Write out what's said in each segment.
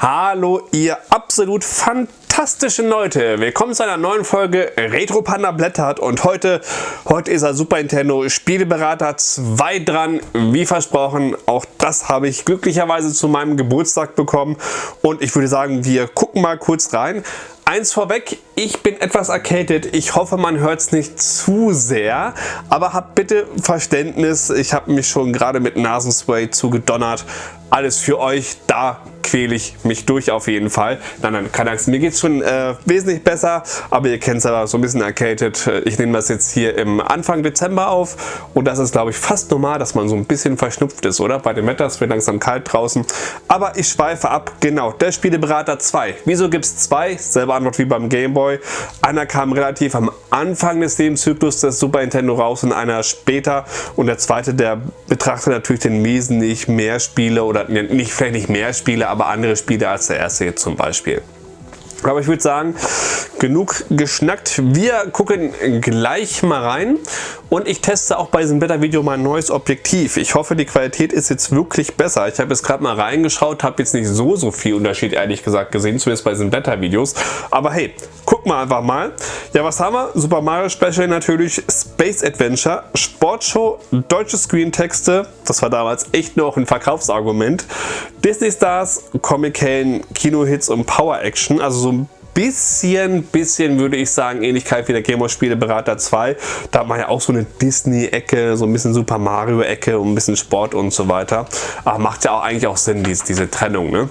Hallo ihr absolut fantastischen Leute, willkommen zu einer neuen Folge Retro Panda blättert. Und heute, heute ist er Super Nintendo Spieleberater 2 dran, wie versprochen, auch das habe ich glücklicherweise zu meinem Geburtstag bekommen. Und ich würde sagen, wir gucken mal kurz rein. Eins vorweg, ich bin etwas erkältet. Ich hoffe, man hört es nicht zu sehr, aber habt bitte Verständnis. Ich habe mich schon gerade mit Nasenspray zugedonnert. Alles für euch, da quäle ich mich durch auf jeden Fall. Nein, nein, keine Angst, mir geht es schon äh, wesentlich besser, aber ihr kennt es aber so ein bisschen erkältet. Ich nehme das jetzt hier im Anfang Dezember auf und das ist glaube ich fast normal, dass man so ein bisschen verschnupft ist, oder? Bei dem Wetter, es wird langsam kalt draußen. Aber ich schweife ab, genau, der Spieleberater 2. Wieso gibt es zwei? Selbe Antwort wie beim Gameboy. Einer kam relativ am Anfang des Lebenszyklus des Super Nintendo raus und einer später und der zweite, der betrachtet natürlich den wesentlich mehr Spiele oder nicht vielleicht nicht mehr Spiele, aber aber andere Spiele als der erste jetzt zum Beispiel. Aber ich würde sagen, genug geschnackt. Wir gucken gleich mal rein und ich teste auch bei diesem Wetter-Video mal ein neues Objektiv. Ich hoffe, die Qualität ist jetzt wirklich besser. Ich habe jetzt gerade mal reingeschaut, habe jetzt nicht so, so viel Unterschied ehrlich gesagt gesehen, zumindest bei diesen Wetter-Videos. Aber hey, gucken wir einfach mal. Ja, was haben wir? Super Mario Special natürlich, Space Adventure, Sportshow, deutsche Screentexte, das war damals echt noch ein Verkaufsargument, Disney Stars, Comic-Helden, Kino-Hits und Power-Action, also so ein bisschen, bisschen würde ich sagen, Ähnlichkeit wie der Game of Spieleberater 2. Da hat man ja auch so eine Disney-Ecke, so ein bisschen Super Mario-Ecke und ein bisschen Sport und so weiter. Aber macht ja auch eigentlich auch Sinn, diese, diese Trennung. Ne?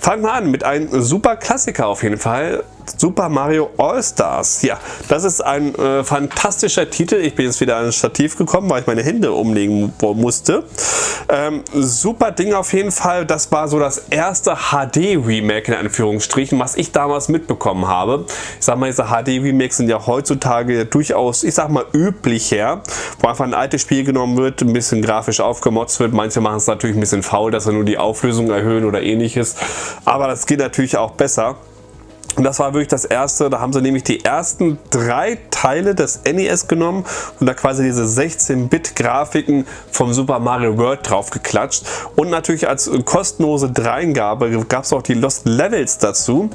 Fangen wir an mit einem super Klassiker auf jeden Fall. Super Mario All-Stars. Ja, das ist ein äh, fantastischer Titel. Ich bin jetzt wieder an das Stativ gekommen, weil ich meine Hände umlegen musste. Ähm, super Ding auf jeden Fall. Das war so das erste HD-Remake in Anführungsstrichen, was ich damals mitbekommen habe. Ich sag mal, diese HD-Remakes sind ja heutzutage durchaus, ich sag mal, üblicher, wo einfach ein altes Spiel genommen wird, ein bisschen grafisch aufgemotzt wird. Manche machen es natürlich ein bisschen faul, dass sie nur die Auflösung erhöhen oder ähnliches. Aber das geht natürlich auch besser. Und das war wirklich das erste, da haben sie nämlich die ersten drei Teile des NES genommen und da quasi diese 16-Bit-Grafiken vom Super Mario World drauf geklatscht. Und natürlich als kostenlose Dreingabe gab es auch die Lost Levels dazu.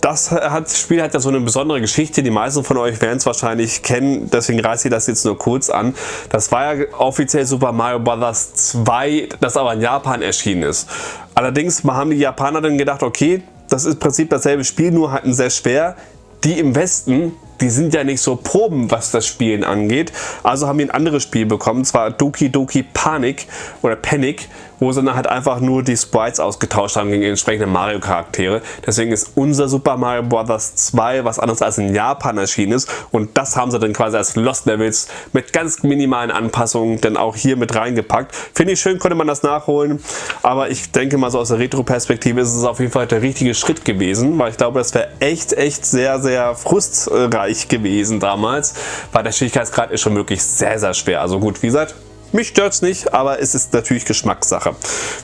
Das, hat, das Spiel hat ja so eine besondere Geschichte. Die meisten von euch werden es wahrscheinlich kennen, deswegen reiße ich das jetzt nur kurz an. Das war ja offiziell Super Mario Bros. 2, das aber in Japan erschienen ist. Allerdings haben die Japaner dann gedacht, okay, das ist im Prinzip dasselbe Spiel, nur halt sehr schwer. Die im Westen, die sind ja nicht so proben, was das Spielen angeht. Also haben wir ein anderes Spiel bekommen, zwar Doki Doki Panic oder Panic wo sie dann halt einfach nur die Sprites ausgetauscht haben gegen entsprechende Mario Charaktere. Deswegen ist unser Super Mario Bros. 2 was anderes als in Japan erschienen ist und das haben sie dann quasi als Lost Levels mit ganz minimalen Anpassungen dann auch hier mit reingepackt. Finde ich schön, konnte man das nachholen, aber ich denke mal so aus der Retro-Perspektive ist es auf jeden Fall der richtige Schritt gewesen, weil ich glaube, das wäre echt, echt sehr, sehr frustreich gewesen damals, weil der Schwierigkeitsgrad ist schon wirklich sehr, sehr schwer. Also gut, wie gesagt, mich stört es nicht, aber es ist natürlich Geschmackssache.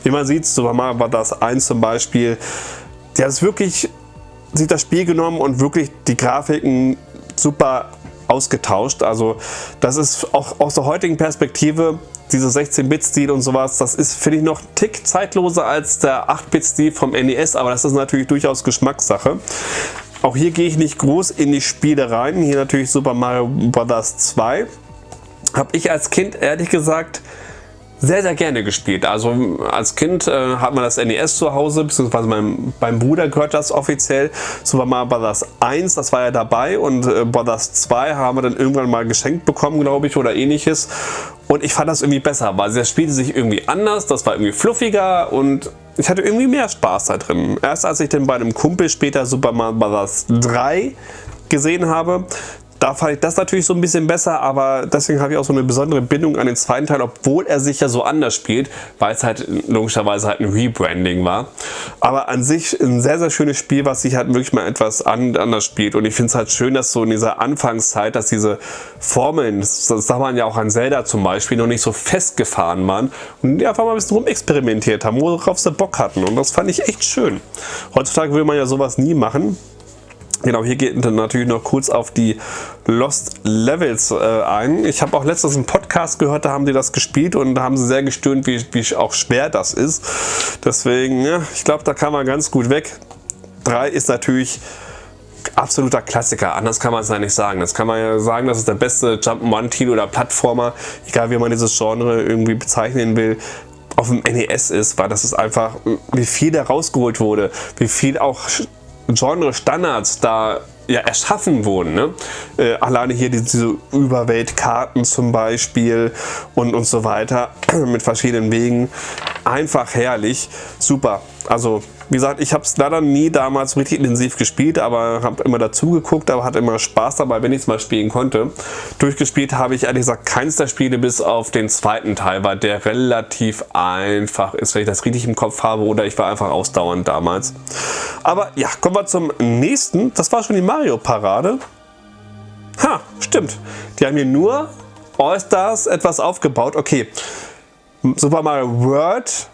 Wie man sieht, Super Mario Bros. 1 zum Beispiel, der hat wirklich sich das Spiel genommen und wirklich die Grafiken super ausgetauscht. Also das ist auch aus der heutigen Perspektive dieser 16-Bit-Stil und sowas, das ist, finde ich, noch ein Tick zeitloser als der 8-Bit-Stil vom NES, aber das ist natürlich durchaus Geschmackssache. Auch hier gehe ich nicht groß in die Spiele rein. Hier natürlich Super Mario Bros. 2 habe ich als Kind ehrlich gesagt sehr, sehr gerne gespielt. Also als Kind äh, hat man das NES zu Hause, beziehungsweise meinem, beim Bruder gehört das offiziell. Super Mario Bros. 1, das war ja dabei und äh, Bros. 2 haben wir dann irgendwann mal geschenkt bekommen, glaube ich, oder ähnliches. Und ich fand das irgendwie besser, weil das spielte sich irgendwie anders, das war irgendwie fluffiger und ich hatte irgendwie mehr Spaß da drin. Erst als ich dann bei einem Kumpel später Super Mario Bros. 3 gesehen habe, da fand ich das natürlich so ein bisschen besser, aber deswegen habe ich auch so eine besondere Bindung an den zweiten Teil, obwohl er sich ja so anders spielt, weil es halt logischerweise halt ein Rebranding war. Aber an sich ein sehr, sehr schönes Spiel, was sich halt wirklich mal etwas anders spielt. Und ich finde es halt schön, dass so in dieser Anfangszeit, dass diese Formeln, das sagt man ja auch an Zelda zum Beispiel, noch nicht so festgefahren waren und die einfach mal ein bisschen rumexperimentiert haben, worauf sie Bock hatten. Und das fand ich echt schön. Heutzutage will man ja sowas nie machen. Genau, hier geht dann natürlich noch kurz auf die Lost Levels äh, ein. Ich habe auch letztens einen Podcast gehört, da haben die das gespielt und da haben sie sehr gestöhnt, wie, wie auch schwer das ist. Deswegen, ja, ich glaube, da kann man ganz gut weg. 3 ist natürlich absoluter Klassiker, anders kann man es ja nicht sagen. Das kann man ja sagen, das ist der beste Jump'n'One-Titel oder Plattformer, egal wie man dieses Genre irgendwie bezeichnen will, auf dem NES ist, weil das ist einfach, wie viel da rausgeholt wurde, wie viel auch Genre-Standards da ja, erschaffen wurden. Ne? Äh, alleine hier diese Überweltkarten zum Beispiel und, und so weiter mit verschiedenen Wegen. Einfach herrlich, super. Also wie gesagt, ich habe es leider nie damals richtig intensiv gespielt, aber habe immer dazu geguckt, aber hatte immer Spaß dabei, wenn ich es mal spielen konnte. Durchgespielt habe ich ehrlich gesagt keins der Spiele bis auf den zweiten Teil, weil der relativ einfach ist, wenn ich das richtig im Kopf habe oder ich war einfach ausdauernd damals. Aber ja, kommen wir zum nächsten. Das war schon die Mario-Parade. Ha, stimmt. Die haben hier nur All-Stars etwas aufgebaut. Okay, Super Mario World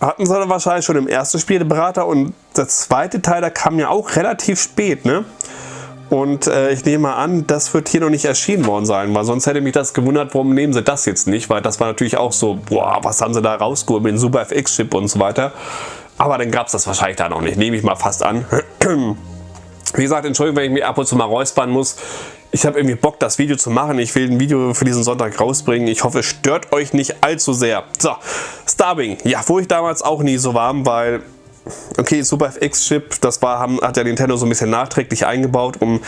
hatten sie wahrscheinlich schon im ersten Spiel den Berater und der zweite Teil, der kam ja auch relativ spät, ne? Und äh, ich nehme mal an, das wird hier noch nicht erschienen worden sein, weil sonst hätte mich das gewundert, warum nehmen sie das jetzt nicht, weil das war natürlich auch so, boah, was haben sie da rausgeholt mit dem Super FX-Chip und so weiter. Aber dann gab es das wahrscheinlich da noch nicht, nehme ich mal fast an. Wie gesagt, Entschuldigung, wenn ich mich ab und zu mal räuspern muss ich habe irgendwie Bock, das Video zu machen. Ich will ein Video für diesen Sonntag rausbringen. Ich hoffe, es stört euch nicht allzu sehr. So, Starwing. Ja, wo ich damals auch nie so warm, weil... Okay, Super FX-Chip, das war, haben, hat ja Nintendo so ein bisschen nachträglich eingebaut, um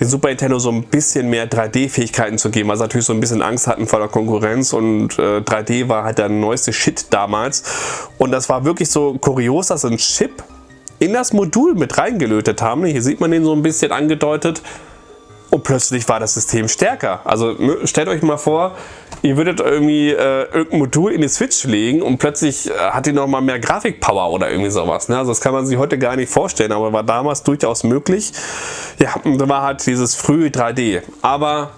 den Super Nintendo so ein bisschen mehr 3D-Fähigkeiten zu geben, weil sie natürlich so ein bisschen Angst hatten vor der Konkurrenz und äh, 3D war halt der neueste Shit damals. Und das war wirklich so kurios, dass sie einen Chip in das Modul mit reingelötet haben. Hier sieht man den so ein bisschen angedeutet und plötzlich war das System stärker. Also stellt euch mal vor, ihr würdet irgendwie äh, irgendein Modul in die Switch legen und plötzlich äh, hat die nochmal mehr Grafikpower oder irgendwie sowas. Ne? Also das kann man sich heute gar nicht vorstellen, aber war damals durchaus möglich. Ja, und da war halt dieses frühe 3D. Aber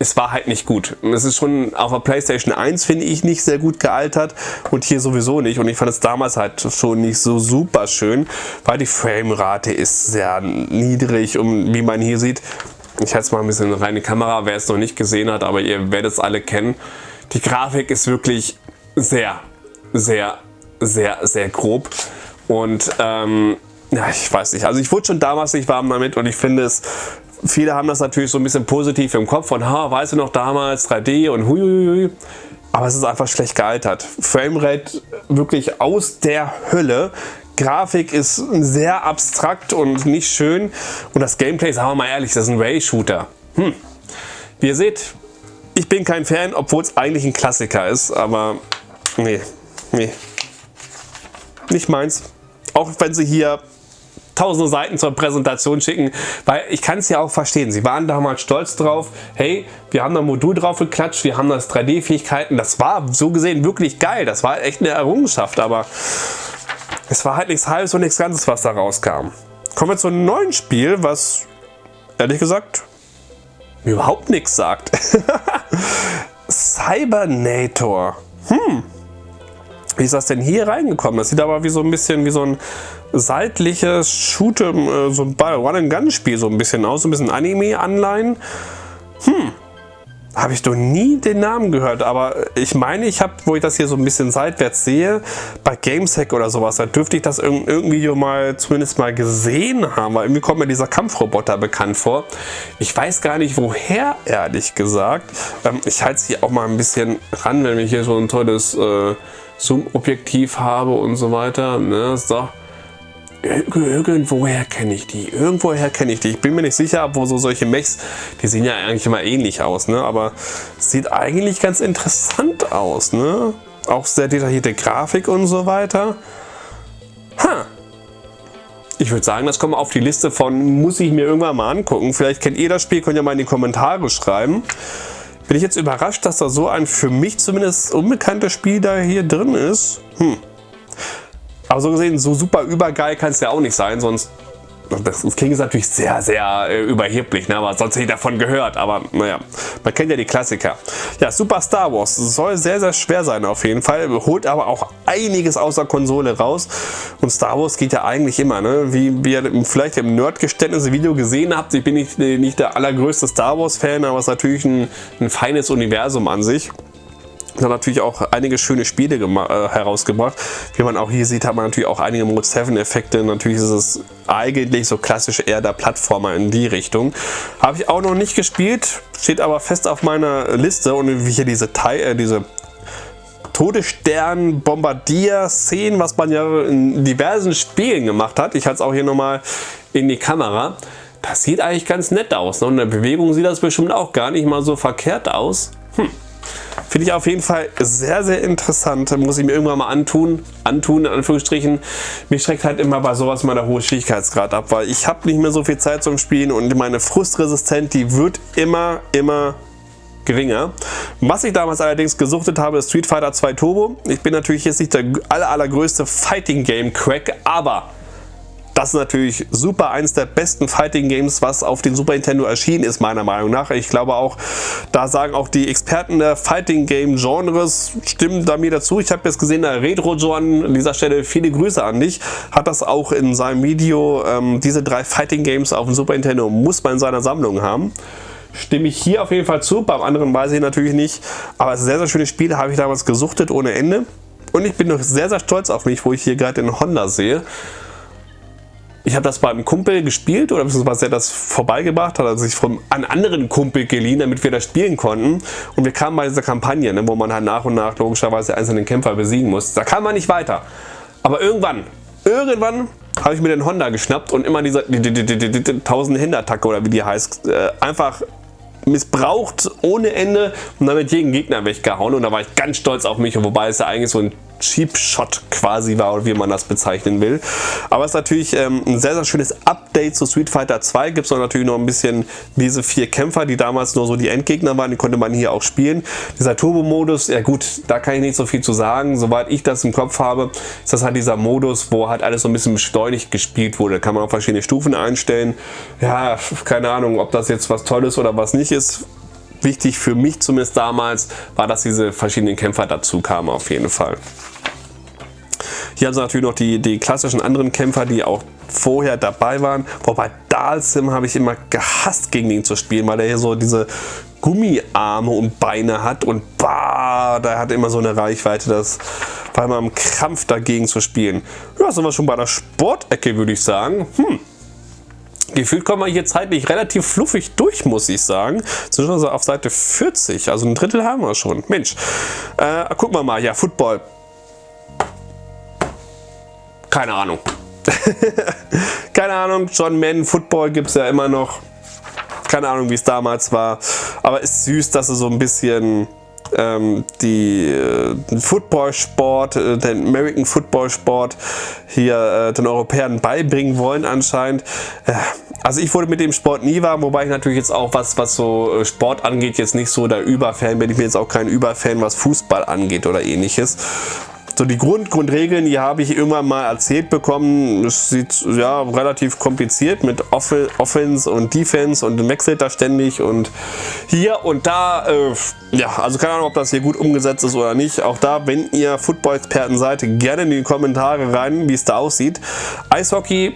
es war halt nicht gut. Es ist schon auf der Playstation 1 finde ich nicht sehr gut gealtert und hier sowieso nicht. Und ich fand es damals halt schon nicht so super schön, weil die Framerate ist sehr niedrig und wie man hier sieht, ich halte es mal ein bisschen rein die Kamera, wer es noch nicht gesehen hat, aber ihr werdet es alle kennen. Die Grafik ist wirklich sehr, sehr, sehr, sehr grob. Und ähm, ja, ich weiß nicht. Also ich wurde schon damals nicht warm damit und ich finde es, viele haben das natürlich so ein bisschen positiv im Kopf von, ha, weißt du noch damals 3D und huiuiui. Aber es ist einfach schlecht gealtert. Framerate wirklich aus der Hölle. Grafik ist sehr abstrakt und nicht schön. Und das Gameplay, sagen wir mal ehrlich, das ist ein Ray-Shooter. Hm. Wie ihr seht, ich bin kein Fan, obwohl es eigentlich ein Klassiker ist. Aber nee, nee. Nicht meins. Auch wenn sie hier tausende Seiten zur Präsentation schicken, weil ich kann es ja auch verstehen. Sie waren damals stolz drauf, hey, wir haben da ein Modul drauf geklatscht, wir haben das 3D-Fähigkeiten. Das war so gesehen wirklich geil. Das war echt eine Errungenschaft, aber es war halt nichts Halbes und nichts Ganzes, was da rauskam. Kommen wir zu einem neuen Spiel, was ehrlich gesagt überhaupt nichts sagt. Cybernator. Hm. Wie ist das denn hier reingekommen? Das sieht aber wie so ein bisschen wie so ein seitliches Shoot'em, äh, so ein Run-and-Gun-Spiel so ein bisschen aus, so ein bisschen Anime-Anleihen. Hm. Habe ich doch nie den Namen gehört, aber ich meine, ich habe, wo ich das hier so ein bisschen seitwärts sehe, bei Gameshack oder sowas, da dürfte ich das in irgendeinem Video mal zumindest mal gesehen haben, weil irgendwie kommt mir dieser Kampfroboter bekannt vor. Ich weiß gar nicht woher, ehrlich gesagt. Ähm, ich halte es hier auch mal ein bisschen ran, wenn ich hier so ein tolles äh, Zoom-Objektiv habe und so weiter. Ne? So irgendwoher kenne ich die, irgendwoher kenne ich die. Ich bin mir nicht sicher, wo so solche Mechs, die sehen ja eigentlich immer ähnlich aus, ne? aber sieht eigentlich ganz interessant aus. Ne? Auch sehr detaillierte Grafik und so weiter. Ha! Ich würde sagen, das kommt auf die Liste von, muss ich mir irgendwann mal angucken. Vielleicht kennt ihr das Spiel, könnt ihr mal in die Kommentare schreiben. Bin ich jetzt überrascht, dass da so ein für mich zumindest unbekanntes Spiel da hier drin ist. Hm. Aber so gesehen, so super übergeil kann es ja auch nicht sein, sonst das klingt natürlich sehr, sehr äh, überheblich, ne? aber sonst hätte ich davon gehört. Aber naja, man kennt ja die Klassiker. Ja, Super Star Wars soll sehr, sehr schwer sein auf jeden Fall. Holt aber auch einiges außer Konsole raus. Und Star Wars geht ja eigentlich immer, ne? wie, wie ihr vielleicht im Nerd-Geständnis-Video gesehen habt. Ich bin nicht, nicht der allergrößte Star Wars-Fan, aber es ist natürlich ein, ein feines Universum an sich hat natürlich auch einige schöne Spiele äh, herausgebracht. Wie man auch hier sieht, hat man natürlich auch einige Mode 7 Effekte. Natürlich ist es eigentlich so klassisch eher der Plattformer in die Richtung. Habe ich auch noch nicht gespielt, steht aber fest auf meiner Liste und wie hier diese, Teil, äh, diese Todesstern Bombardier Szenen, was man ja in diversen Spielen gemacht hat. Ich halte es auch hier nochmal in die Kamera. Das sieht eigentlich ganz nett aus. Ne? Und in der Bewegung sieht das bestimmt auch gar nicht mal so verkehrt aus. Hm. Finde ich auf jeden Fall sehr, sehr interessant. Muss ich mir irgendwann mal antun. Antun, in Anführungsstrichen. Mich schreckt halt immer bei sowas mal der hohe Schwierigkeitsgrad ab, weil ich habe nicht mehr so viel Zeit zum Spielen und meine Frustresistenz, die wird immer, immer geringer. Was ich damals allerdings gesuchtet habe, ist Street Fighter 2 Turbo. Ich bin natürlich jetzt nicht der aller, allergrößte Fighting Game Crack, aber das ist natürlich super, eines der besten Fighting Games, was auf dem Super Nintendo erschienen ist, meiner Meinung nach. Ich glaube auch, da sagen auch die Experten der Fighting Game Genres, stimmen da mir dazu. Ich habe jetzt gesehen, der Retro John, an dieser Stelle viele Grüße an dich, hat das auch in seinem Video, ähm, diese drei Fighting Games auf dem Super Nintendo muss man in seiner Sammlung haben stimme ich hier auf jeden Fall zu, beim anderen weiß ich natürlich nicht, aber sehr, sehr schönes Spiel, habe ich damals gesuchtet ohne Ende und ich bin noch sehr, sehr stolz auf mich, wo ich hier gerade den Honda sehe. Ich habe das bei einem Kumpel gespielt oder beziehungsweise er das vorbeigebracht, hat er sich von einem anderen Kumpel geliehen, damit wir das spielen konnten. Und wir kamen bei dieser Kampagne, ne, wo man halt nach und nach logischerweise einzelnen Kämpfer besiegen muss. Da kam man nicht weiter. Aber irgendwann, irgendwann habe ich mir den Honda geschnappt und immer diese die, die, die, die, 1000 Hände-Attacke oder wie die heißt, äh, einfach missbraucht ohne Ende und damit jeden Gegner weggehauen und da war ich ganz stolz auf mich, wobei es ja eigentlich so ein Cheap Shot quasi war, oder wie man das bezeichnen will. Aber es ist natürlich ähm, ein sehr, sehr schönes Update zu Street Fighter 2. Gibt es natürlich noch ein bisschen diese vier Kämpfer, die damals nur so die Endgegner waren, die konnte man hier auch spielen. Dieser Turbo-Modus, ja gut, da kann ich nicht so viel zu sagen. Soweit ich das im Kopf habe, ist das halt dieser Modus, wo halt alles so ein bisschen beschleunigt gespielt wurde. Da kann man auch verschiedene Stufen einstellen. Ja, keine Ahnung, ob das jetzt was Tolles oder was nicht ist wichtig für mich zumindest damals, war, dass diese verschiedenen Kämpfer dazu kamen auf jeden Fall. Hier haben sie natürlich noch die, die klassischen anderen Kämpfer, die auch vorher dabei waren. Wobei Dalsim habe ich immer gehasst, gegen ihn zu spielen, weil er hier so diese Gummiarme und Beine hat und bah, da hat immer so eine Reichweite, das war immer im Krampf dagegen zu spielen. Ja, sind wir schon bei der Sportecke, würde ich sagen. Hm. Gefühlt kommen wir hier zeitlich relativ fluffig durch, muss ich sagen. Schon auf Seite 40, also ein Drittel haben wir schon. Mensch, äh, gucken wir mal. Ja, Football. Keine Ahnung. Keine Ahnung, John Madden Football gibt es ja immer noch. Keine Ahnung, wie es damals war. Aber ist süß, dass sie so ein bisschen ähm, die äh, Football-Sport, äh, den American Football-Sport hier äh, den Europäern beibringen wollen anscheinend. Äh, also ich wurde mit dem Sport nie warm, wobei ich natürlich jetzt auch was, was so äh, Sport angeht, jetzt nicht so der Überfan bin. Ich bin jetzt auch kein Überfan, was Fußball angeht oder ähnliches. So die Grund, Grundregeln, die habe ich irgendwann mal erzählt bekommen. Es sieht ja relativ kompliziert mit Off Offense und Defense und wechselt da ständig und hier und da. Äh, ja, also keine Ahnung, ob das hier gut umgesetzt ist oder nicht. Auch da, wenn ihr Football-Experten seid, gerne in die Kommentare rein, wie es da aussieht. Eishockey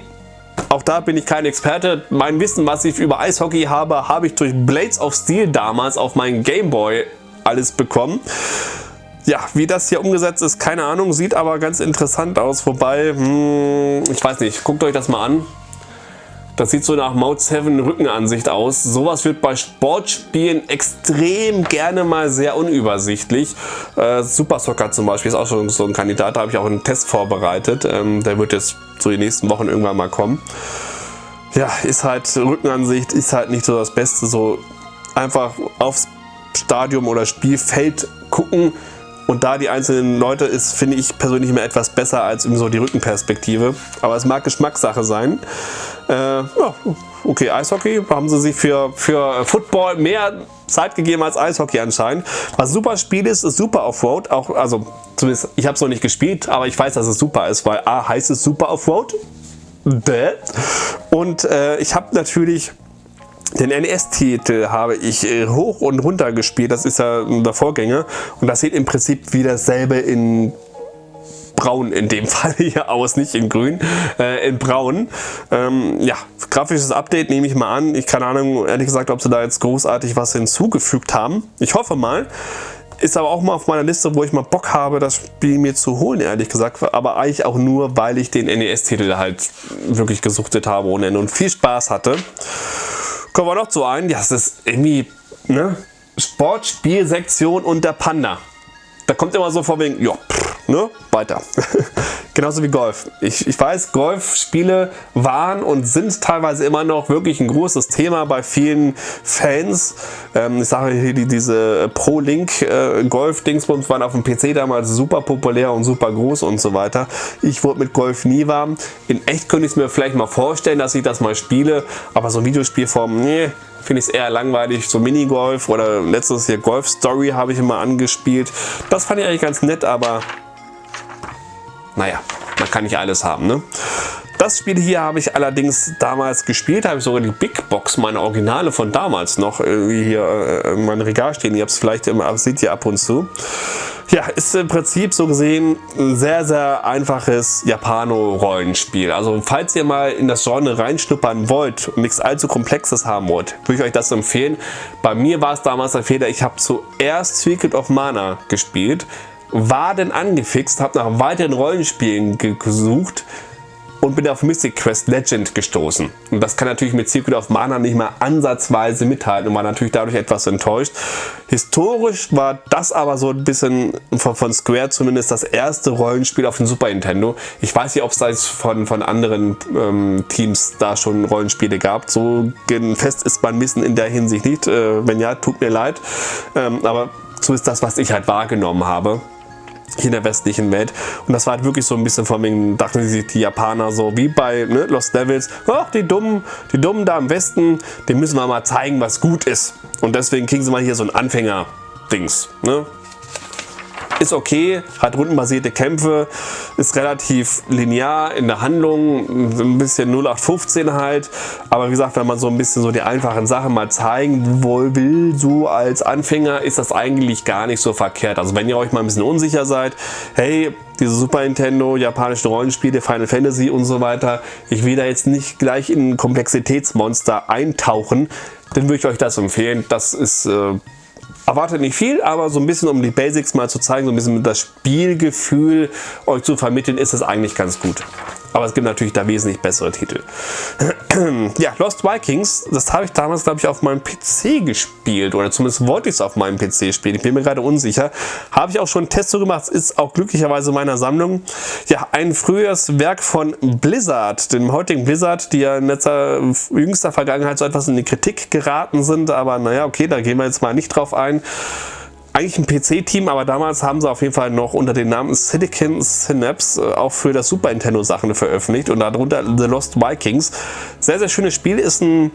auch da bin ich kein Experte. Mein Wissen, was ich über Eishockey habe, habe ich durch Blades of Steel damals auf meinen Gameboy alles bekommen. Ja, wie das hier umgesetzt ist, keine Ahnung, sieht aber ganz interessant aus. Wobei, hm, ich weiß nicht, guckt euch das mal an. Das sieht so nach Mode 7 Rückenansicht aus. Sowas wird bei Sportspielen extrem gerne mal sehr unübersichtlich. Äh, Super Soccer zum Beispiel ist auch schon so ein Kandidat. Da habe ich auch einen Test vorbereitet. Ähm, der wird jetzt so die nächsten Wochen irgendwann mal kommen. Ja, ist halt Rückenansicht, ist halt nicht so das Beste. So einfach aufs Stadium oder Spielfeld gucken und da die einzelnen Leute ist, finde ich persönlich immer etwas besser als so die Rückenperspektive. Aber es mag Geschmackssache sein. Äh, ja, okay, Eishockey haben sie sich für, für Football mehr Zeit gegeben als Eishockey anscheinend. Was super Spiel ist, ist super Offroad. Auch, also zumindest, ich habe es noch nicht gespielt, aber ich weiß, dass es super ist, weil A heißt es super Offroad Und äh, ich habe natürlich den NES-Titel habe ich äh, hoch und runter gespielt, das ist ja der Vorgänger und das sieht im Prinzip wie dasselbe in braun in dem Fall hier aus, nicht in grün, äh, in braun. Ähm, ja, grafisches Update nehme ich mal an. Ich keine Ahnung, ehrlich gesagt, ob sie da jetzt großartig was hinzugefügt haben. Ich hoffe mal. Ist aber auch mal auf meiner Liste, wo ich mal Bock habe, das Spiel mir zu holen, ehrlich gesagt. Aber eigentlich auch nur, weil ich den NES-Titel halt wirklich gesuchtet habe ohne Ende und viel Spaß hatte. Kommen wir noch zu einem. Das ist irgendwie, ne? Sportspielsektion und der Panda. Da kommt immer so vor wegen, ja, pff, ne? Weiter. Genauso wie Golf. Ich, ich weiß, Golfspiele waren und sind teilweise immer noch wirklich ein großes Thema bei vielen Fans. Ähm, ich sage hier, die, diese Pro-Link äh, waren auf dem PC damals super populär und super groß und so weiter. Ich wurde mit Golf nie warm. In echt könnte ich es mir vielleicht mal vorstellen, dass ich das mal spiele, aber so Videospielform, nee, finde ich es eher langweilig. So Minigolf oder letztes hier Golf Story habe ich immer angespielt. Das fand ich eigentlich ganz nett, aber naja, man kann nicht alles haben. Ne? Das Spiel hier habe ich allerdings damals gespielt, habe ich sogar die Big Box, meine Originale von damals noch hier äh, in meinem Regal stehen. Ihr habt es vielleicht immer, seht ihr ab und zu. Ja, ist im Prinzip so gesehen ein sehr, sehr einfaches Japano-Rollenspiel. Also falls ihr mal in das Genre reinschnuppern wollt und nichts allzu Komplexes haben wollt, würde ich euch das empfehlen. Bei mir war es damals der Fehler, ich habe zuerst Secret of Mana gespielt, war denn angefixt, habe nach weiteren Rollenspielen gesucht und bin auf Mystic Quest Legend gestoßen. Und das kann natürlich mit Secret of Mana nicht mal ansatzweise mithalten und war natürlich dadurch etwas enttäuscht. Historisch war das aber so ein bisschen von, Square zumindest das erste Rollenspiel auf dem Super Nintendo. Ich weiß nicht, ob es da von, von anderen ähm, Teams da schon Rollenspiele gab. So fest ist mein Wissen in der Hinsicht nicht. Äh, wenn ja, tut mir leid. Ähm, aber so ist das, was ich halt wahrgenommen habe hier in der westlichen Welt. Und das war halt wirklich so ein bisschen von wegen, dachten sich die Japaner so, wie bei ne, Lost Devils, ach, die Dummen, die Dummen da im Westen, denen müssen wir mal zeigen, was gut ist. Und deswegen kriegen sie mal hier so ein Anfänger-Dings. Ne? Ist okay, hat rundenbasierte Kämpfe, ist relativ linear in der Handlung, ein bisschen 0815 halt, aber wie gesagt, wenn man so ein bisschen so die einfachen Sachen mal zeigen will, so als Anfänger, ist das eigentlich gar nicht so verkehrt. Also wenn ihr euch mal ein bisschen unsicher seid, hey, diese Super Nintendo, japanischen Rollenspiele, Final Fantasy und so weiter, ich will da jetzt nicht gleich in ein Komplexitätsmonster eintauchen, dann würde ich euch das empfehlen. Das ist äh, Erwartet nicht viel, aber so ein bisschen um die Basics mal zu zeigen, so ein bisschen das Spielgefühl euch zu vermitteln, ist es eigentlich ganz gut. Aber es gibt natürlich da wesentlich bessere Titel. ja, Lost Vikings, das habe ich damals, glaube ich, auf meinem PC gespielt. Oder zumindest wollte ich es auf meinem PC spielen. Ich bin mir gerade unsicher. Habe ich auch schon einen Test zu gemacht. Ist auch glücklicherweise in meiner Sammlung. Ja, ein frühes Werk von Blizzard, dem heutigen Blizzard, die ja in letzter, jüngster Vergangenheit so etwas in die Kritik geraten sind. Aber naja, okay, da gehen wir jetzt mal nicht drauf ein eigentlich ein PC-Team, aber damals haben sie auf jeden Fall noch unter dem Namen Silicon Synapse äh, auch für das Super Nintendo Sachen veröffentlicht und darunter The Lost Vikings. Sehr, sehr schönes Spiel, ist ein,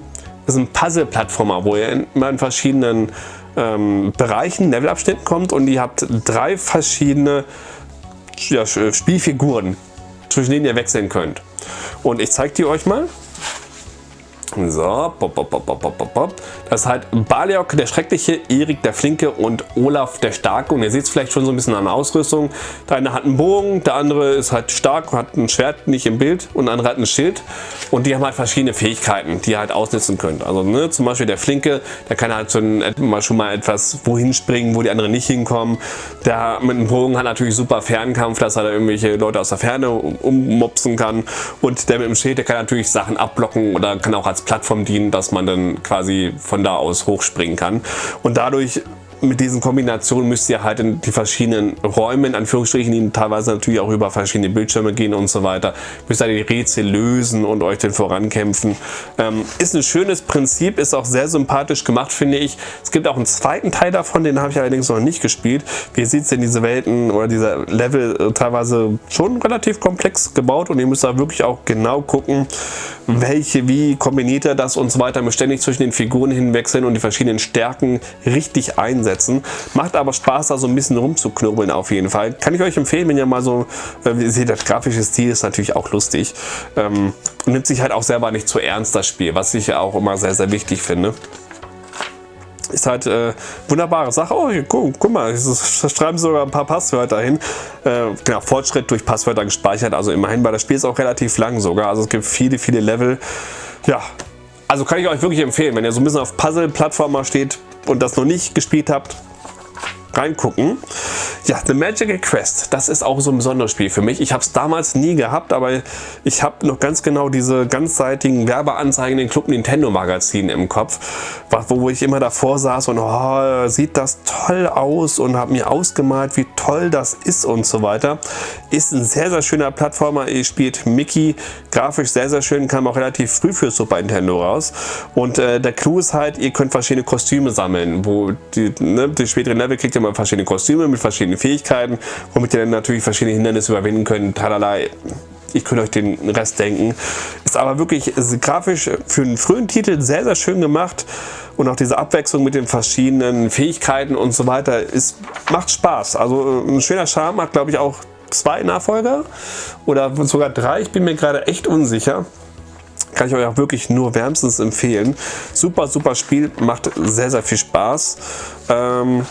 ist ein Puzzle-Plattformer, wo ihr immer in verschiedenen ähm, Bereichen, Levelabschnitten kommt und ihr habt drei verschiedene ja, Spielfiguren, zwischen denen ihr wechseln könnt. Und ich zeige die euch mal. So, pop, pop, pop, pop, pop, pop. Das ist halt Baliok der Schreckliche, Erik der Flinke und Olaf der Starke. Und ihr seht es vielleicht schon so ein bisschen an der Ausrüstung. Der eine hat einen Bogen, der andere ist halt stark, hat ein Schwert nicht im Bild und der andere hat ein Schild. Und die haben halt verschiedene Fähigkeiten, die ihr halt ausnutzen könnt. Also ne, zum Beispiel der Flinke, der kann halt schon mal, schon mal etwas wohin springen, wo die anderen nicht hinkommen. Der mit einem Bogen hat natürlich super Fernkampf, dass er da irgendwelche Leute aus der Ferne ummopsen kann. Und der mit dem Schild, der kann natürlich Sachen abblocken oder kann auch als als Plattform dienen, dass man dann quasi von da aus hochspringen kann. Und dadurch mit diesen Kombinationen müsst ihr halt in die verschiedenen Räume, in Anführungsstrichen, die teilweise natürlich auch über verschiedene Bildschirme gehen und so weiter, müsst ihr die Rätsel lösen und euch dann vorankämpfen. Ähm, ist ein schönes Prinzip, ist auch sehr sympathisch gemacht, finde ich. Es gibt auch einen zweiten Teil davon, den habe ich allerdings noch nicht gespielt. Wie sieht es denn diese Welten oder dieser Level äh, teilweise schon relativ komplex gebaut und ihr müsst da wirklich auch genau gucken, welche, wie kombiniert er das und so weiter. Ständig zwischen den Figuren hinwechseln und die verschiedenen Stärken richtig einsetzen einsetzen. Macht aber Spaß, da so ein bisschen rumzuknobeln auf jeden Fall. Kann ich euch empfehlen, wenn ihr mal so, äh, ihr seht, das grafische Stil ist natürlich auch lustig. Ähm, nimmt sich halt auch selber nicht zu ernst, das Spiel, was ich ja auch immer sehr, sehr wichtig finde. Ist halt äh, wunderbare Sache. Oh, guck, guck mal, es schreiben sogar ein paar Passwörter hin. Äh, genau, Fortschritt durch Passwörter gespeichert. Also immerhin, weil das Spiel ist auch relativ lang sogar. Also es gibt viele, viele Level. Ja, also kann ich euch wirklich empfehlen, wenn ihr so ein bisschen auf Puzzle-Plattformer steht und das noch nicht gespielt habt, reingucken. Ja, The Magical Quest, das ist auch so ein besonderes Spiel für mich. Ich habe es damals nie gehabt, aber ich habe noch ganz genau diese ganzseitigen Werbeanzeigen in den Club Nintendo Magazinen im Kopf, wo ich immer davor saß und oh, sieht das toll aus und habe mir ausgemalt, wie toll das ist und so weiter. Ist ein sehr, sehr schöner Plattformer. Ihr spielt Mickey, grafisch sehr, sehr schön, kam auch relativ früh für Super Nintendo raus. Und äh, der Clou ist halt, ihr könnt verschiedene Kostüme sammeln, wo die, ne, die späteren Level kriegt ihr mal verschiedene Kostüme mit verschiedenen Fähigkeiten, womit ihr dann natürlich verschiedene Hindernisse überwinden könnt. Talala. Ich könnte euch den Rest denken. Ist aber wirklich ist grafisch für einen frühen Titel sehr, sehr schön gemacht. Und auch diese Abwechslung mit den verschiedenen Fähigkeiten und so weiter ist, macht Spaß. Also äh, ein schöner Charme hat, glaube ich, auch zwei Nachfolger oder sogar drei. Ich bin mir gerade echt unsicher. Kann ich euch auch wirklich nur wärmstens empfehlen. Super, super Spiel, macht sehr, sehr viel Spaß. Ähm,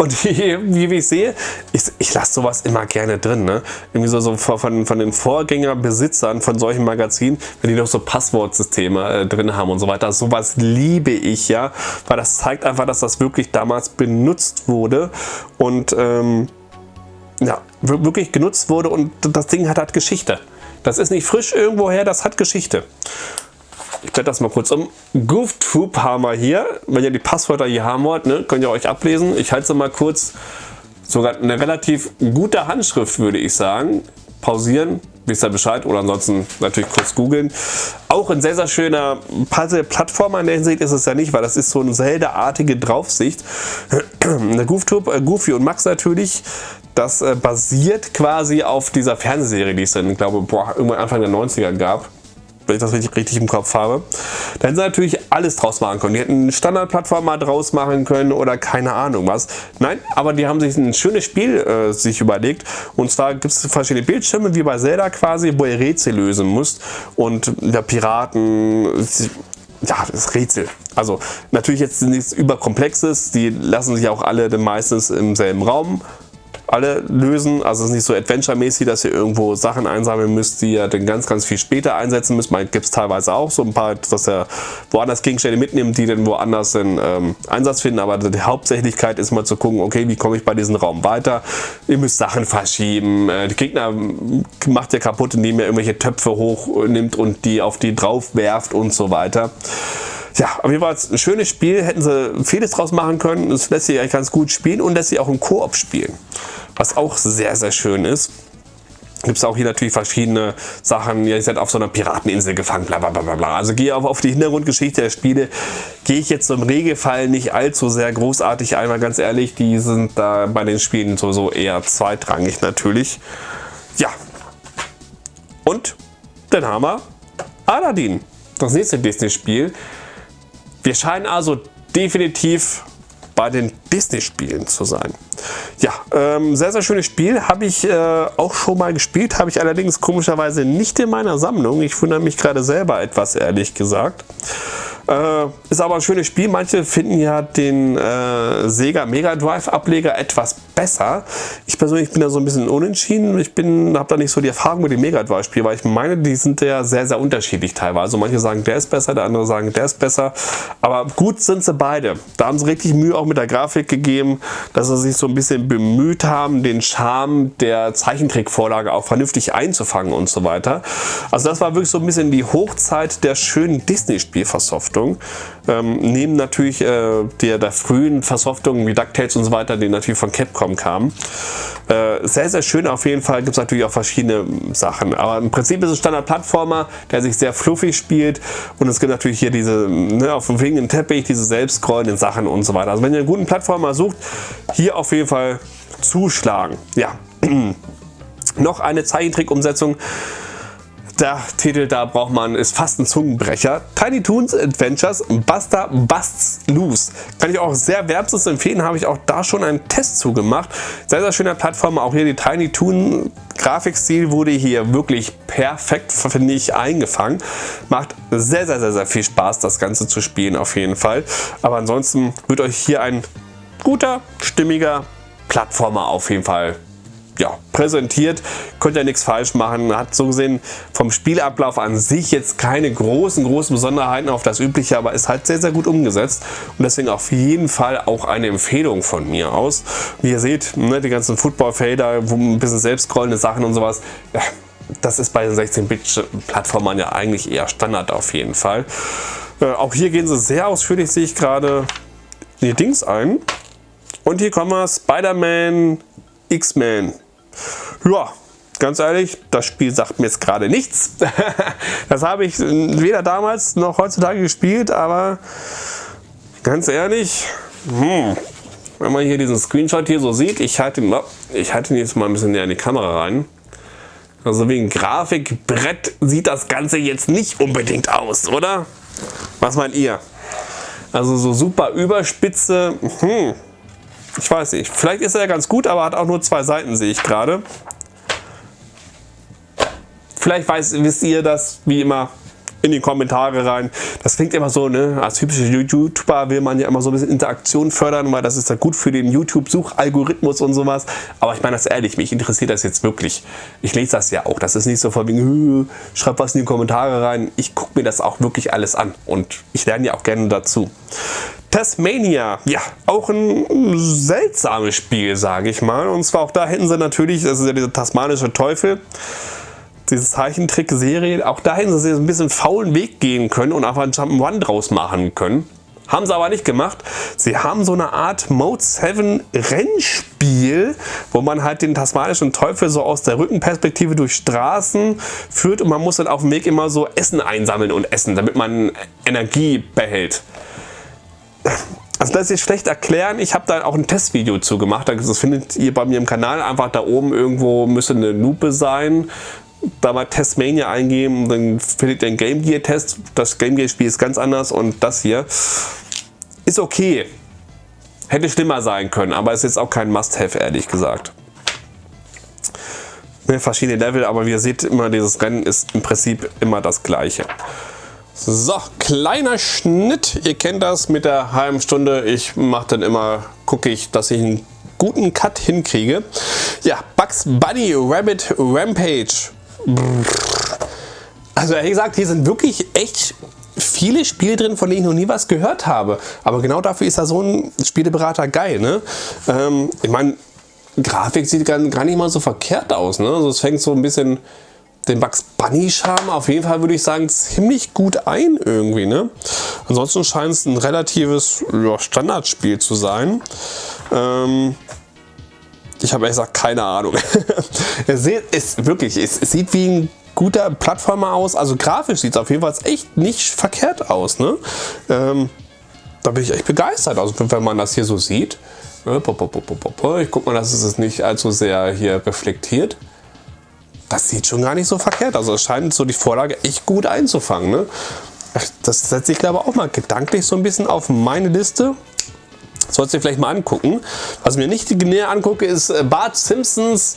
und wie, wie ich sehe, ich, ich lasse sowas immer gerne drin. Ne? Irgendwie so, so von, von den Vorgängerbesitzern von solchen Magazinen, wenn die noch so Passwortsysteme äh, drin haben und so weiter. Sowas liebe ich ja, weil das zeigt einfach, dass das wirklich damals benutzt wurde und ähm, ja, wirklich genutzt wurde und das Ding hat halt Geschichte. Das ist nicht frisch irgendwoher, das hat Geschichte. Ich blätter das mal kurz um. GoofTube haben wir hier. Wenn ihr die Passwörter hier haben wollt, ne, könnt ihr euch ablesen. Ich halte es mal kurz. Sogar eine relativ gute Handschrift, würde ich sagen. Pausieren, wisst ihr Bescheid oder ansonsten natürlich kurz googeln. Auch ein sehr, sehr schöner Puzzle-Plattformer in der Hinsicht ist es ja nicht, weil das ist so eine Zelda-artige Draufsicht. GoofTube, äh, Goofy und Max natürlich, das äh, basiert quasi auf dieser Fernsehserie, die es dann, ich glaube, boah, irgendwann Anfang der 90er gab wenn ich das richtig, richtig im Kopf habe. Da hätten sie natürlich alles draus machen können. Die hätten eine Standardplattform mal draus machen können oder keine Ahnung was. Nein, aber die haben sich ein schönes Spiel äh, sich überlegt. Und zwar gibt es verschiedene Bildschirme, wie bei Zelda quasi, wo ihr Rätsel lösen müsst. Und der Piraten ja, das Rätsel. Also natürlich jetzt nichts überkomplexes, die lassen sich auch alle meistens im selben Raum alle lösen. Also es ist nicht so Adventure-mäßig, dass ihr irgendwo Sachen einsammeln müsst, die ihr dann ganz, ganz viel später einsetzen müsst. Man gibt es teilweise auch so ein paar, dass ihr woanders Gegenstände mitnimmt, die dann woanders den ähm, Einsatz finden. Aber die Hauptsächlichkeit ist mal zu gucken, okay, wie komme ich bei diesem Raum weiter? Ihr müsst Sachen verschieben. Äh, die Gegner macht ihr kaputt, indem ihr irgendwelche Töpfe hochnimmt und die auf die drauf werft und so weiter. Ja, auf jeden Fall ein schönes Spiel, hätten sie vieles draus machen können. Es lässt sich eigentlich ganz gut spielen und lässt sich auch im Koop spielen was auch sehr, sehr schön ist. Gibt es auch hier natürlich verschiedene Sachen. Ihr seid auf so einer Pirateninsel gefangen, bla bla bla bla. Also gehe auf, auf die Hintergrundgeschichte der Spiele. Gehe ich jetzt im Regelfall nicht allzu sehr großartig ein, weil ganz ehrlich, die sind da bei den Spielen sowieso eher zweitrangig natürlich. Ja. Und dann haben wir Aladdin, das nächste Disney-Spiel. Wir scheinen also definitiv bei den Disney-Spielen zu sein. Ja, ähm, sehr, sehr schönes Spiel. Habe ich äh, auch schon mal gespielt, habe ich allerdings komischerweise nicht in meiner Sammlung. Ich wundere mich gerade selber etwas, ehrlich gesagt. Äh, ist aber ein schönes Spiel. Manche finden ja den äh, Sega Mega Drive Ableger etwas besser. Ich persönlich bin da so ein bisschen unentschieden. Ich habe da nicht so die Erfahrung mit dem Mega Drive Spiel, weil ich meine, die sind ja sehr, sehr unterschiedlich teilweise. Manche sagen, der ist besser, der andere sagen, der ist besser. Aber gut sind sie beide. Da haben sie richtig Mühe auch mit der Grafik gegeben, dass sie sich so ein bisschen bemüht haben, den Charme der Zeichentrickvorlage auch vernünftig einzufangen und so weiter. Also das war wirklich so ein bisschen die Hochzeit der schönen Disney-Spielversoftung. Versoftung. Ähm, neben natürlich äh, der, der frühen Versoftungen wie DuckTales und so weiter, die natürlich von Capcom kamen. Äh, sehr, sehr schön auf jeden Fall. Gibt es natürlich auch verschiedene Sachen. Aber im Prinzip ist es Standard-Plattformer, der sich sehr fluffig spielt. Und es gibt natürlich hier diese, ne, auf dem fliegenden Teppich, diese selbstscrollenden Sachen und so weiter. Also wenn ihr einen guten Plattformer sucht, hier auf jeden Fall zuschlagen. Ja. Noch eine Zeichentrick-Umsetzung der Titel da braucht man, ist fast ein Zungenbrecher. Tiny Toons Adventures Buster Busts Loose. Kann ich auch sehr wärmstens empfehlen, habe ich auch da schon einen Test zugemacht. Sehr, sehr schöner Plattform, auch hier die Tiny Toon Grafikstil wurde hier wirklich perfekt, finde ich, eingefangen. Macht sehr, sehr, sehr, sehr viel Spaß, das Ganze zu spielen auf jeden Fall. Aber ansonsten wird euch hier ein guter, stimmiger Plattformer auf jeden Fall ja, präsentiert. Könnt ihr nichts falsch machen. Hat so gesehen vom Spielablauf an sich jetzt keine großen, großen Besonderheiten auf das Übliche, aber ist halt sehr, sehr gut umgesetzt. Und deswegen auf jeden Fall auch eine Empfehlung von mir aus. Wie ihr seht, ne, die ganzen Football-Fader, ein bisschen selbst scrollende Sachen und sowas. Ja, das ist bei den 16-Bit-Plattformern ja eigentlich eher Standard auf jeden Fall. Äh, auch hier gehen sie sehr ausführlich, sehe ich gerade, die Dings ein. Und hier kommen wir, Spider-Man, X-Men. Ja, ganz ehrlich, das Spiel sagt mir jetzt gerade nichts. das habe ich weder damals noch heutzutage gespielt, aber ganz ehrlich, hm, wenn man hier diesen Screenshot hier so sieht, ich halte ihn, ich halte ihn jetzt mal ein bisschen näher in die Kamera rein. Also wegen Grafikbrett sieht das Ganze jetzt nicht unbedingt aus, oder? Was meint ihr? Also so super Überspitze, hm, ich weiß nicht. Vielleicht ist er ja ganz gut, aber hat auch nur zwei Seiten, sehe ich gerade. Vielleicht weiß, wisst ihr das, wie immer, in die Kommentare rein. Das klingt immer so, ne? als typischer YouTuber will man ja immer so ein bisschen Interaktion fördern, weil das ist ja gut für den YouTube-Suchalgorithmus und sowas. Aber ich meine das ehrlich, mich interessiert das jetzt wirklich. Ich lese das ja auch. Das ist nicht so von wegen, schreib was in die Kommentare rein. Ich gucke mir das auch wirklich alles an und ich lerne ja auch gerne dazu. Tasmania, ja, auch ein seltsames Spiel, sage ich mal. Und zwar auch da hätten sie natürlich, das ist ja dieser tasmanische Teufel, diese Zeichentrickserie, auch da hätten sie ein bisschen faulen Weg gehen können und einfach einen Jump'n'Run draus machen können. Haben sie aber nicht gemacht. Sie haben so eine Art Mode 7 Rennspiel, wo man halt den tasmanischen Teufel so aus der Rückenperspektive durch Straßen führt und man muss dann auf dem Weg immer so Essen einsammeln und essen, damit man Energie behält. Also das ist schlecht erklären. Ich habe da auch ein Testvideo zu gemacht. Das findet ihr bei mir im Kanal. Einfach da oben irgendwo müsste eine Lupe sein. Da mal Testmania eingeben, dann findet ihr den Game Gear Test. Das Game Gear Spiel ist ganz anders und das hier ist okay. Hätte schlimmer sein können, aber ist jetzt auch kein Must-Have, ehrlich gesagt. Ne, verschiedene Level, aber wie ihr seht, immer dieses Rennen ist im Prinzip immer das gleiche. So, kleiner Schnitt. Ihr kennt das mit der halben Stunde. Ich mache dann immer, gucke ich, dass ich einen guten Cut hinkriege. Ja, Bugs Bunny Rabbit Rampage. Also ehrlich gesagt, hier sind wirklich echt viele Spiele drin, von denen ich noch nie was gehört habe. Aber genau dafür ist ja so ein Spieleberater geil. Ne? Ähm, ich meine, Grafik sieht gar, gar nicht mal so verkehrt aus. Ne? Also es fängt so ein bisschen den Bugs Bunny Charme auf jeden Fall würde ich sagen ziemlich gut ein irgendwie. Ne? Ansonsten scheint es ein relatives ja, Standardspiel zu sein. Ähm, ich habe ehrlich gesagt keine Ahnung. es, sieht, es, wirklich, es, es sieht wie ein guter Plattformer aus. Also grafisch sieht es auf jeden Fall echt nicht verkehrt aus. Ne? Ähm, da bin ich echt begeistert. Also wenn man das hier so sieht. Äh, ich gucke mal, dass es nicht allzu sehr hier reflektiert das sieht schon gar nicht so verkehrt. Also es scheint so die Vorlage echt gut einzufangen. Ne? Das setze ich glaube auch mal gedanklich so ein bisschen auf meine Liste. Sollst du vielleicht mal angucken. Was ich mir nicht näher angucke, ist äh, Bart Simpsons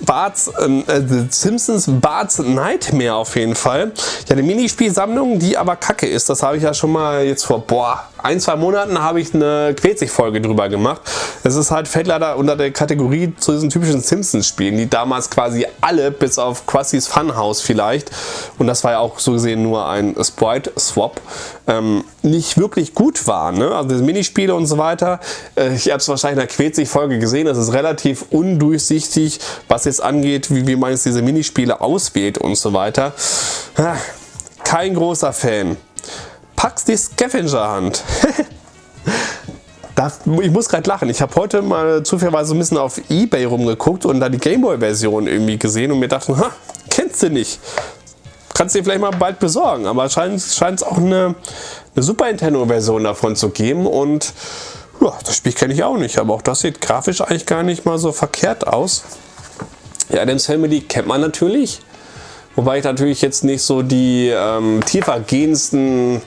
Bart's, ähm, äh, Simpsons Bart's Nightmare auf jeden Fall. Ja, eine Minispielsammlung, die aber kacke ist. Das habe ich ja schon mal jetzt vor, boah, ein, zwei Monaten habe ich eine Quetzig-Folge drüber gemacht. Es ist halt, fällt leider unter der Kategorie zu diesen typischen Simpsons-Spielen, die damals quasi alle, bis auf Quassies Funhouse vielleicht, und das war ja auch so gesehen nur ein Sprite-Swap, ähm, nicht wirklich gut waren. Ne? Also diese Minispiele und so weiter, äh, ich habe es wahrscheinlich in der Quetzig-Folge gesehen, es ist relativ undurchsichtig, was jetzt angeht, wie, wie man jetzt diese Minispiele auswählt und so weiter. Kein großer Fan. Pax die Scavenger Hand. Das, ich muss gerade lachen. Ich habe heute mal zufälligerweise ein bisschen auf Ebay rumgeguckt und da die Gameboy-Version irgendwie gesehen und mir dachte, ha, kennst du nicht. Kannst du dir vielleicht mal bald besorgen. Aber scheint es auch eine, eine Super Nintendo-Version davon zu geben und ja, das Spiel kenne ich auch nicht. Aber auch das sieht grafisch eigentlich gar nicht mal so verkehrt aus. Ja, Adams Family kennt man natürlich. Wobei ich natürlich jetzt nicht so die ähm, tiefergehendsten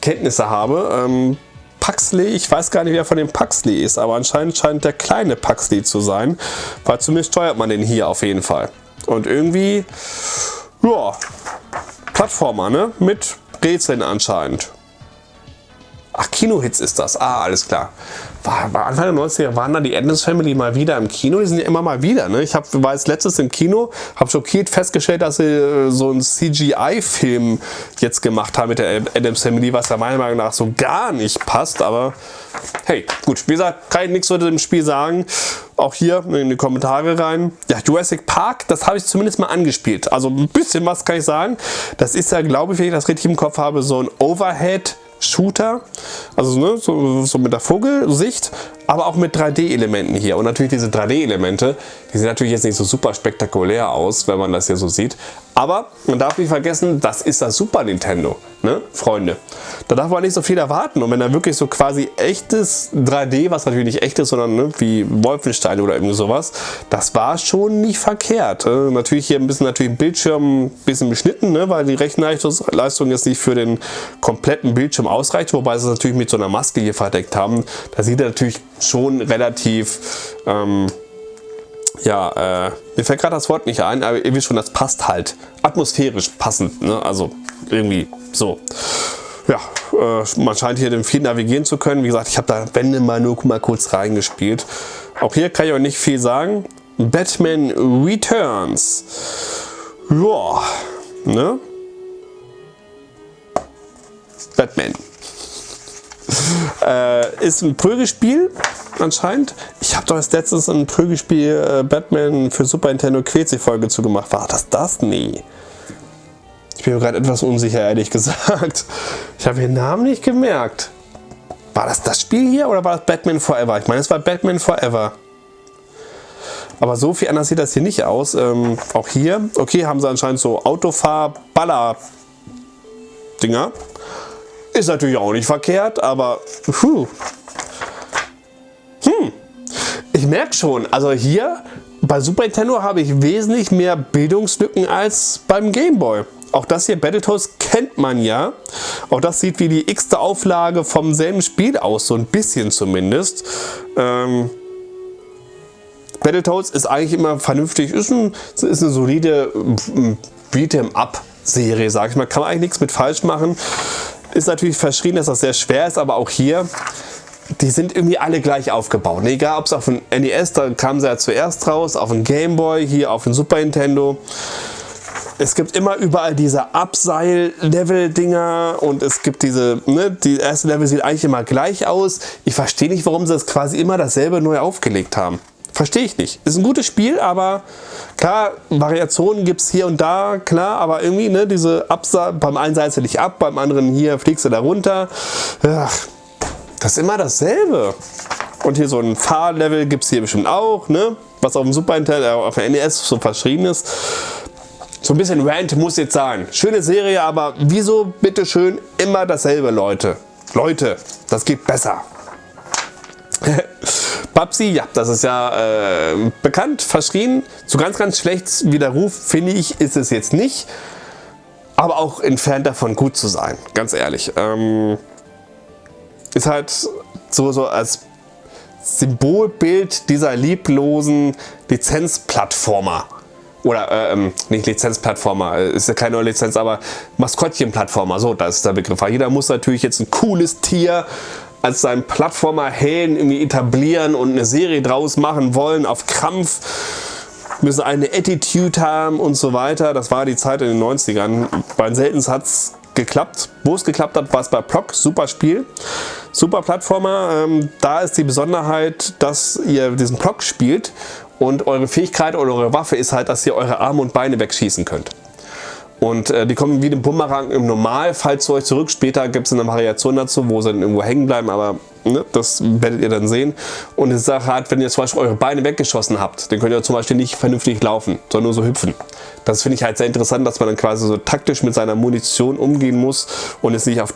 Kenntnisse habe. Ähm, Paxley, ich weiß gar nicht, wer von dem Paxley ist, aber anscheinend scheint der kleine Paxley zu sein, weil zumindest steuert man den hier auf jeden Fall. Und irgendwie, ja, Plattformer, ne? Mit Rätseln anscheinend. Ach, Kinohits ist das. Ah, alles klar. War, war Anfang der 90er waren da die Adams Family mal wieder im Kino. Die sind ja immer mal wieder. Ne? Ich hab, war jetzt letztes im Kino, habe schockiert festgestellt, dass sie äh, so einen CGI-Film jetzt gemacht haben mit der Adams Family, was ja meiner Meinung nach so gar nicht passt. Aber hey, gut. Wie gesagt, kann ich nichts zu dem Spiel sagen. Auch hier in die Kommentare rein. Ja, Jurassic Park, das habe ich zumindest mal angespielt. Also ein bisschen was kann ich sagen. Das ist ja, glaube ich, wenn ich das richtig im Kopf habe, so ein Overhead Shooter, also ne, so, so, mit der Vogelsicht, aber auch mit 3D-Elementen hier. Und natürlich diese 3D-Elemente, die sehen natürlich jetzt nicht so super spektakulär aus, wenn man das hier so sieht. Aber man darf nicht vergessen, das ist das Super Nintendo, ne, Freunde. Da darf man nicht so viel erwarten. Und wenn da wirklich so quasi echtes 3D, was natürlich nicht echt ist, sondern ne, wie Wolfenstein oder irgendwie sowas, das war schon nicht verkehrt. Äh, natürlich hier ein bisschen natürlich Bildschirm ein bisschen beschnitten, ne, weil die Rechenleistung jetzt nicht für den kompletten Bildschirm ausreicht, wobei sie es natürlich mit so einer Maske hier verdeckt haben. Da sieht er natürlich schon relativ ähm, ja, äh, mir fällt gerade das Wort nicht ein, aber irgendwie schon, das passt halt. Atmosphärisch passend, ne? also irgendwie so. Ja, äh, man scheint hier den viel navigieren zu können. Wie gesagt, ich habe da Wände mal nur mal kurz reingespielt. Auch hier kann ich euch nicht viel sagen. Batman Returns. Ja, ne? Batman. Äh, ist ein Prügelspiel anscheinend. Ich habe doch als letztes ein Prügelspiel äh, Batman für Super Nintendo Quetzi-Folge zugemacht. War das das? Nee. Ich bin gerade etwas unsicher, ehrlich gesagt. Ich habe den Namen nicht gemerkt. War das das Spiel hier oder war das Batman Forever? Ich meine, es war Batman Forever. Aber so viel anders sieht das hier nicht aus. Ähm, auch hier, okay, haben sie anscheinend so Autofahr-Baller-Dinger. Ist natürlich auch nicht verkehrt, aber puh. Hm, ich merke schon, also hier bei Super Nintendo habe ich wesentlich mehr Bildungslücken als beim Game Boy. Auch das hier, Battletoads, kennt man ja. Auch das sieht wie die x-te Auflage vom selben Spiel aus, so ein bisschen zumindest. Ähm, Battletoads ist eigentlich immer vernünftig, ist, ein, ist eine solide Beat'em-up-Serie, sag ich mal. Kann man eigentlich nichts mit falsch machen. Ist natürlich verschrien, dass das sehr schwer ist, aber auch hier, die sind irgendwie alle gleich aufgebaut. Egal ob es auf dem NES, da kamen sie ja zuerst raus, auf dem Game Boy, hier auf dem Super Nintendo. Es gibt immer überall diese Abseil-Level-Dinger und es gibt diese, ne, die erste Level sieht eigentlich immer gleich aus. Ich verstehe nicht, warum sie das quasi immer dasselbe neu aufgelegt haben. Verstehe ich nicht. Ist ein gutes Spiel, aber klar, Variationen gibt es hier und da, klar, aber irgendwie, ne, diese Absa beim einen seilst du dich ab, beim anderen hier fliegst du da runter. Ach, das ist immer dasselbe. Und hier so ein Fahrlevel gibt es hier bestimmt auch, ne? Was auf dem Super Nintendo, äh, auf der NES so verschrieben ist. So ein bisschen Rant muss jetzt sein. Schöne Serie, aber wieso bitteschön immer dasselbe, Leute? Leute, das geht besser. Babsi, ja, das ist ja äh, bekannt, verschrien. So ganz, ganz schlecht wie der Ruf, finde ich, ist es jetzt nicht. Aber auch entfernt davon gut zu sein, ganz ehrlich. Ähm, ist halt so, so als Symbolbild dieser lieblosen Lizenzplattformer. Oder äh, ähm, nicht Lizenzplattformer, äh, ist ja keine neue Lizenz, aber Maskottchenplattformer, so, das ist der Begriff. Jeder muss natürlich jetzt ein cooles Tier als seinen Plattformer-Helden irgendwie etablieren und eine Serie draus machen wollen auf Krampf müssen eine Attitude haben und so weiter. Das war die Zeit in den 90ern. Bei Seltens hat es geklappt. Wo es geklappt hat, war es bei Proc. Super Spiel. Super Plattformer. Ähm, da ist die Besonderheit, dass ihr diesen Proc spielt und eure Fähigkeit oder eure Waffe ist halt, dass ihr eure Arme und Beine wegschießen könnt. Und äh, die kommen wie ein Bumerang im Normalfall zu euch zurück. Später gibt es eine Variation dazu, wo sie dann irgendwo hängen bleiben, aber Ne? Das werdet ihr dann sehen. Und die Sache hat, wenn ihr zum Beispiel eure Beine weggeschossen habt, dann könnt ihr zum Beispiel nicht vernünftig laufen, sondern nur so hüpfen. Das finde ich halt sehr interessant, dass man dann quasi so taktisch mit seiner Munition umgehen muss und es nicht auf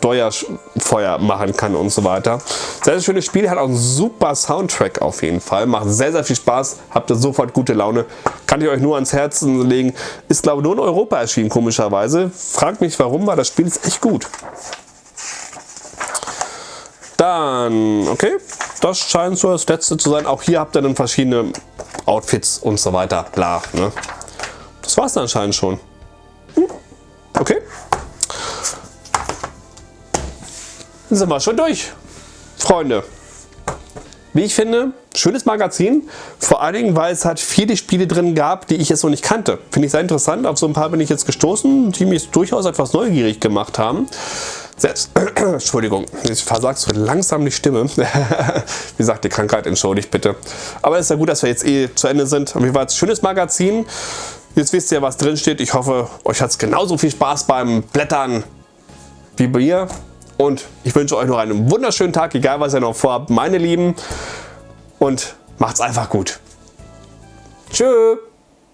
Feuer machen kann und so weiter. Sehr, sehr schönes Spiel, hat auch einen super Soundtrack auf jeden Fall. Macht sehr, sehr viel Spaß, habt ihr sofort gute Laune. Kann ich euch nur ans Herzen legen. Ist glaube ich nur in Europa erschienen, komischerweise. Fragt mich warum, weil das Spiel ist echt gut. Dann, okay, das scheint so das letzte zu sein. Auch hier habt ihr dann verschiedene Outfits und so weiter. Bla, ne? Das war es dann anscheinend schon. Hm. Okay. Dann sind wir schon durch, Freunde. Wie ich finde, schönes Magazin. Vor allen Dingen, weil es halt viele Spiele drin gab, die ich jetzt noch nicht kannte. Finde ich sehr interessant. Auf so ein paar bin ich jetzt gestoßen, die mich durchaus etwas neugierig gemacht haben. Selbst, Entschuldigung, ich versagt so langsam die Stimme. Wie gesagt, die Krankheit entschuldigt bitte. Aber es ist ja gut, dass wir jetzt eh zu Ende sind. Auf jeden Fall ein schönes Magazin. Jetzt wisst ihr, was drin steht. Ich hoffe, euch hat es genauso viel Spaß beim Blättern wie bei mir. Und ich wünsche euch noch einen wunderschönen Tag, egal was ihr noch vorhabt, meine Lieben. Und macht's einfach gut. Tschüss.